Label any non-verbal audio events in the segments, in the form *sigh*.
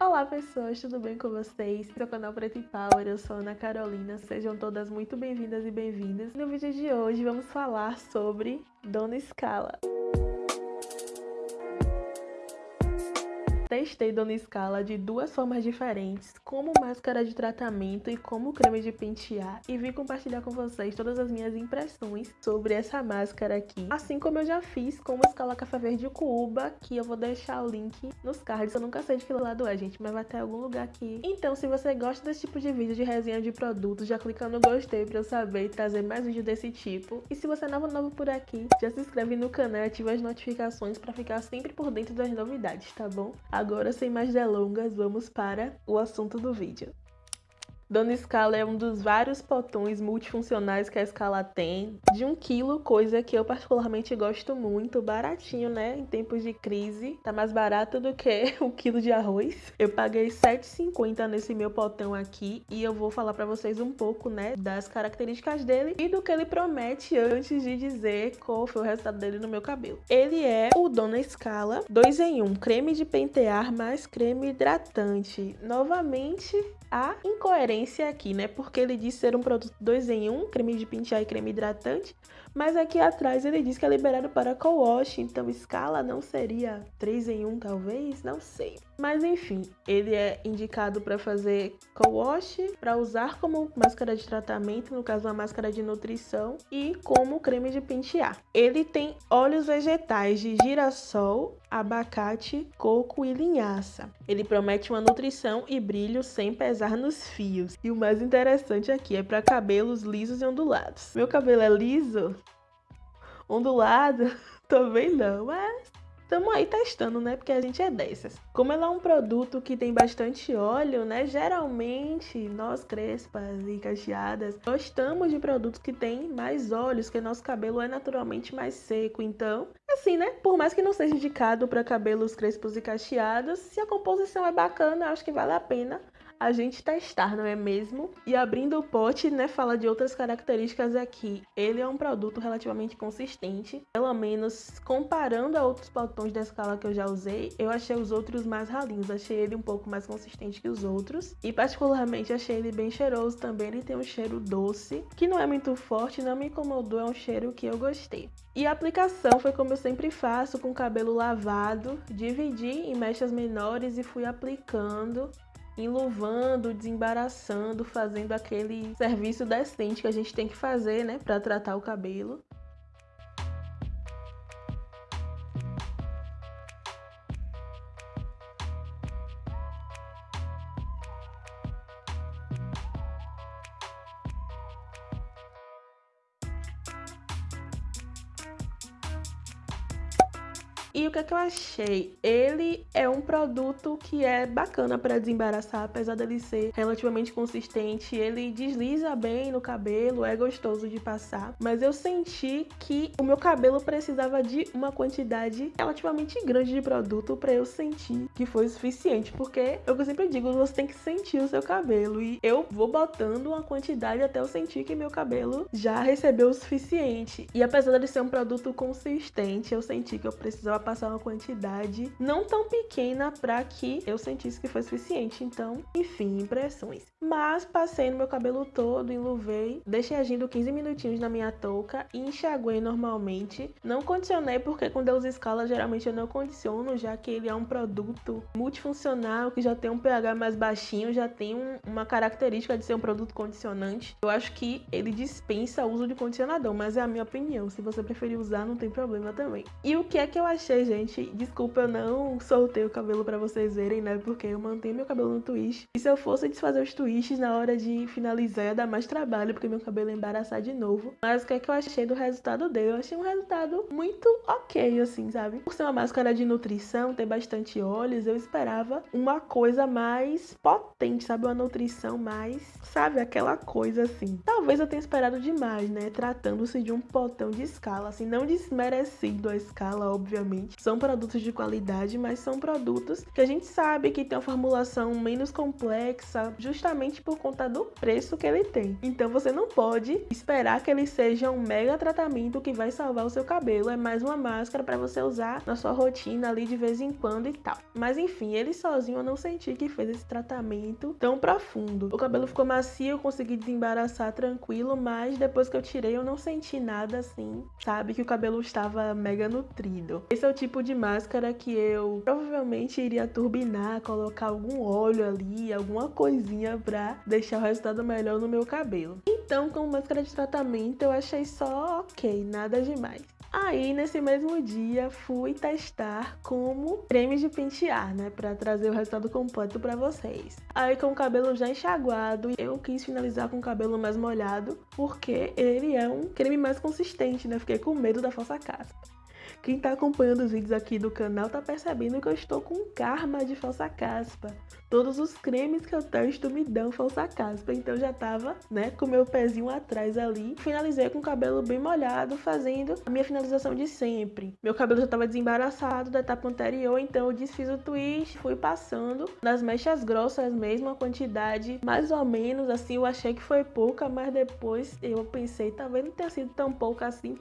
Olá pessoas, tudo bem com vocês? Esse é canal Preto e Power, eu sou Ana Carolina, sejam todas muito bem-vindas e bem-vindas. No vídeo de hoje vamos falar sobre Dona Scala. Testei Dona Scala de duas formas diferentes, como máscara de tratamento e como creme de pentear, e vim compartilhar com vocês todas as minhas impressões sobre essa máscara aqui, assim como eu já fiz com o Scala Café Verde Cuba, que eu vou deixar o link nos cards, eu nunca sei de que lado é, gente, mas vai ter algum lugar aqui. Então, se você gosta desse tipo de vídeo de resenha de produtos, já clica no gostei pra eu saber e trazer mais vídeos desse tipo. E se você é novo novo por aqui, já se inscreve no canal e ativa as notificações pra ficar sempre por dentro das novidades, tá bom? Agora, sem mais delongas, vamos para o assunto do vídeo. Dona Scala é um dos vários potões multifuncionais que a Scala tem, de um quilo, coisa que eu particularmente gosto muito, baratinho, né? Em tempos de crise, tá mais barato do que o *laughs* quilo de arroz. Eu paguei R$7,50 nesse meu potão aqui e eu vou falar pra vocês um pouco, né, das características dele e do que ele promete antes de dizer qual foi o resultado dele no meu cabelo. Ele é o Dona Scala 2 em 1, creme de pentear mais creme hidratante. Novamente, a incoerência aqui, né? Porque ele diz ser um produto 2 em 1, um, creme de pentear e creme hidratante, mas aqui atrás ele diz que é liberado para co-wash, então escala não seria 3 em 1 talvez? Não sei. Mas enfim, ele é indicado para fazer co-wash, para usar como máscara de tratamento, no caso uma máscara de nutrição, e como creme de pentear. Ele tem óleos vegetais de girassol, abacate, coco e linhaça. Ele promete uma nutrição e brilho sem pesar nos fios. E o mais interessante aqui é para cabelos lisos e ondulados. Meu cabelo é liso? Ondulado? *laughs* Também não, mas Estamos aí testando, né? Porque a gente é dessas. Como ela é um produto que tem bastante óleo, né? Geralmente, nós crespas e cacheadas, gostamos de produtos que têm mais óleos, porque nosso cabelo é naturalmente mais seco. Então, assim, né? Por mais que não seja indicado para cabelos crespos e cacheados, se a composição é bacana, acho que vale a pena a gente testar, não é mesmo? E abrindo o pote, né, fala de outras características aqui. Ele é um produto relativamente consistente, pelo menos comparando a outros potões da escala que eu já usei, eu achei os outros mais ralinhos, achei ele um pouco mais consistente que os outros. E particularmente achei ele bem cheiroso também, ele tem um cheiro doce, que não é muito forte, não me incomodou, é um cheiro que eu gostei. E a aplicação foi como eu sempre faço, com o cabelo lavado, dividi em mechas menores e fui aplicando enluvando, desembaraçando, fazendo aquele serviço decente que a gente tem que fazer, né, para tratar o cabelo. E o que, é que eu achei? Ele é um produto que é bacana para desembaraçar, apesar dele ser relativamente consistente. Ele desliza bem no cabelo, é gostoso de passar. Mas eu senti que o meu cabelo precisava de uma quantidade relativamente grande de produto para eu sentir que foi suficiente. Porque eu sempre digo, você tem que sentir o seu cabelo. E eu vou botando uma quantidade até eu sentir que meu cabelo já recebeu o suficiente. E apesar de ser um produto consistente, eu senti que eu precisava passar uma quantidade não tão pequena para que eu sentisse que foi suficiente. Então, enfim, impressões. Mas passei no meu cabelo todo, enluvei, deixei agindo 15 minutinhos na minha touca e enxaguei normalmente. Não condicionei porque com Deus Escala geralmente eu não condiciono, já que ele é um produto multifuncional que já tem um pH mais baixinho, já tem um, uma característica de ser um produto condicionante. Eu acho que ele dispensa o uso de condicionador, mas é a minha opinião. Se você preferir usar, não tem problema também. E o que é que eu achei gente. Desculpa, eu não soltei o cabelo pra vocês verem, né? Porque eu mantenho meu cabelo no twist. E se eu fosse desfazer os twists na hora de finalizar, ia dar mais trabalho, porque meu cabelo ia embaraçar de novo. Mas o que é que eu achei do resultado dele? Eu achei um resultado muito ok, assim, sabe? Por ser uma máscara de nutrição, ter bastante óleos, eu esperava uma coisa mais potente, sabe? Uma nutrição mais, sabe? Aquela coisa assim. Talvez eu tenha esperado demais, né? Tratando-se de um potão de escala, assim, não desmerecido a escala, obviamente realmente são produtos de qualidade, mas são produtos que a gente sabe que tem uma formulação menos complexa, justamente por conta do preço que ele tem. Então você não pode esperar que ele seja um mega tratamento que vai salvar o seu cabelo. É mais uma máscara para você usar na sua rotina ali de vez em quando e tal. Mas enfim, ele sozinho eu não senti que fez esse tratamento tão profundo. O cabelo ficou macio, eu consegui desembaraçar tranquilo, mas depois que eu tirei eu não senti nada assim, sabe? Que o cabelo estava mega nutrido. Esse é o tipo de máscara que eu provavelmente iria turbinar, colocar algum óleo ali, alguma coisinha pra deixar o resultado melhor no meu cabelo. Então, como máscara de tratamento, eu achei só ok, nada demais. Aí, nesse mesmo dia, fui testar como creme de pentear, né? Pra trazer o resultado completo pra vocês. Aí, com o cabelo já enxaguado, eu quis finalizar com o cabelo mais molhado, porque ele é um creme mais consistente, né? Fiquei com medo da falsa caspa. Quem tá acompanhando os vídeos aqui do canal tá percebendo que eu estou com karma de falsa caspa. Todos os cremes que eu testo me dão falsa caspa, então já tava, né, com meu pezinho atrás ali. Finalizei com o cabelo bem molhado, fazendo a minha finalização de sempre. Meu cabelo já tava desembaraçado da etapa anterior, então eu desfiz o twist, fui passando nas mechas grossas mesmo, a quantidade mais ou menos, assim, eu achei que foi pouca, mas depois eu pensei, talvez não tenha sido tão pouca assim,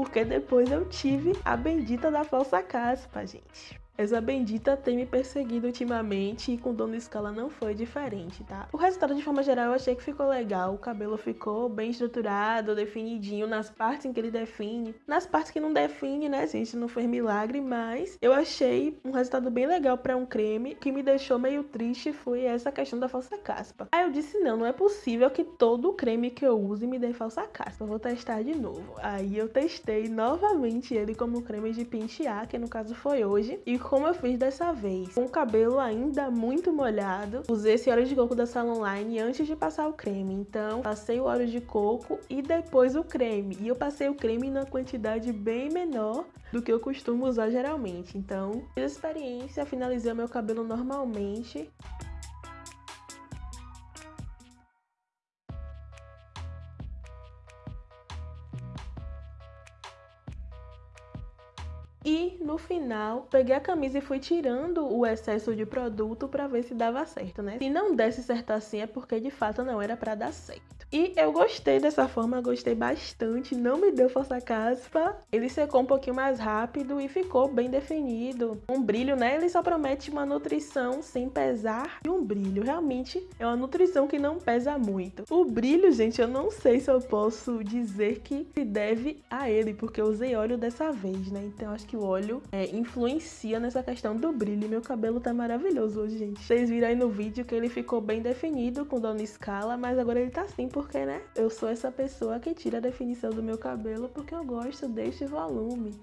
porque depois eu tive a bendita da falsa caspa, gente. Essa bendita tem me perseguido ultimamente e com Dona Escala não foi diferente, tá? O resultado, de forma geral, eu achei que ficou legal. O cabelo ficou bem estruturado, definidinho nas partes em que ele define. Nas partes que não define, né, gente? Não fez milagre, mas eu achei um resultado bem legal para um creme. O que me deixou meio triste foi essa questão da falsa caspa. Aí eu disse, não, não é possível que todo creme que eu use me dê falsa caspa. vou testar de novo. Aí eu testei novamente ele como creme de pentear, que no caso foi hoje. E como eu fiz dessa vez, com o cabelo ainda muito molhado, usei esse óleo de coco da Salon Line antes de passar o creme. Então, passei o óleo de coco e depois o creme. E eu passei o creme na quantidade bem menor do que eu costumo usar geralmente. Então, fiz a experiência, finalizei meu cabelo normalmente. No final, peguei a camisa e fui tirando o excesso de produto para ver se dava certo, né? Se não desse certo assim é porque de fato não era para dar certo. E eu gostei dessa forma, gostei bastante, não me deu força caspa. Ele secou um pouquinho mais rápido e ficou bem definido. Um brilho, né? Ele só promete uma nutrição sem pesar e um brilho. Realmente é uma nutrição que não pesa muito. O brilho, gente, eu não sei se eu posso dizer que se deve a ele, porque eu usei óleo dessa vez, né? Então acho que o óleo é, influencia nessa questão do brilho. Meu cabelo tá maravilhoso hoje, gente. Vocês viram aí no vídeo que ele ficou bem definido com dona escala, mas agora ele tá assim porque, né, eu sou essa pessoa que tira a definição do meu cabelo porque eu gosto deste volume.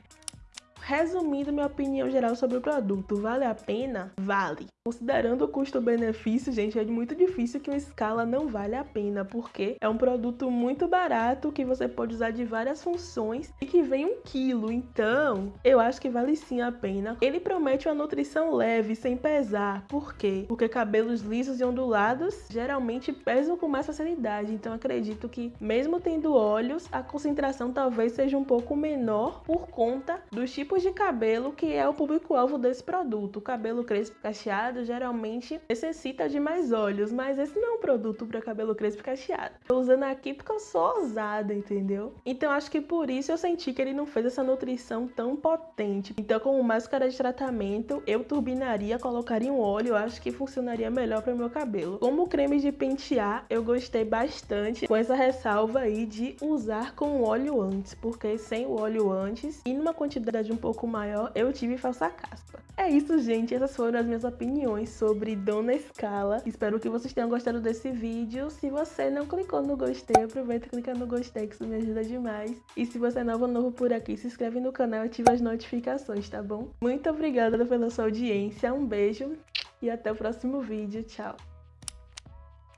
Resumindo minha opinião geral sobre o produto, vale a pena? Vale. Considerando o custo-benefício, gente, é muito difícil que uma escala não vale a pena, porque é um produto muito barato que você pode usar de várias funções e que vem um quilo. Então, eu acho que vale sim a pena. Ele promete uma nutrição leve, sem pesar. Por quê? Porque cabelos lisos e ondulados geralmente pesam com mais facilidade. Então, acredito que, mesmo tendo óleos, a concentração talvez seja um pouco menor por conta dos tipos de cabelo que é o público-alvo desse produto. O cabelo crespo cacheado cacheado geralmente necessita de mais óleos, mas esse não é um produto para cabelo crespo cacheado. Tô usando aqui porque eu sou ousada, entendeu? Então acho que por isso eu senti que ele não fez essa nutrição tão potente. Então como máscara de tratamento, eu turbinaria, colocaria um óleo, eu acho que funcionaria melhor para o meu cabelo. Como creme de pentear, eu gostei bastante com essa ressalva aí de usar com óleo antes, porque sem o óleo antes e numa quantidade um pouco maior, eu tive falsa caspa. É isso, gente. Essas foram as minhas opiniões sobre Dona Escala. Espero que vocês tenham gostado desse vídeo. Se você não clicou no gostei, aproveita e clica no gostei, que isso me ajuda demais. E se você é novo novo por aqui, se inscreve no canal e ativa as notificações, tá bom? Muito obrigada pela sua audiência. Um beijo e até o próximo vídeo. Tchau!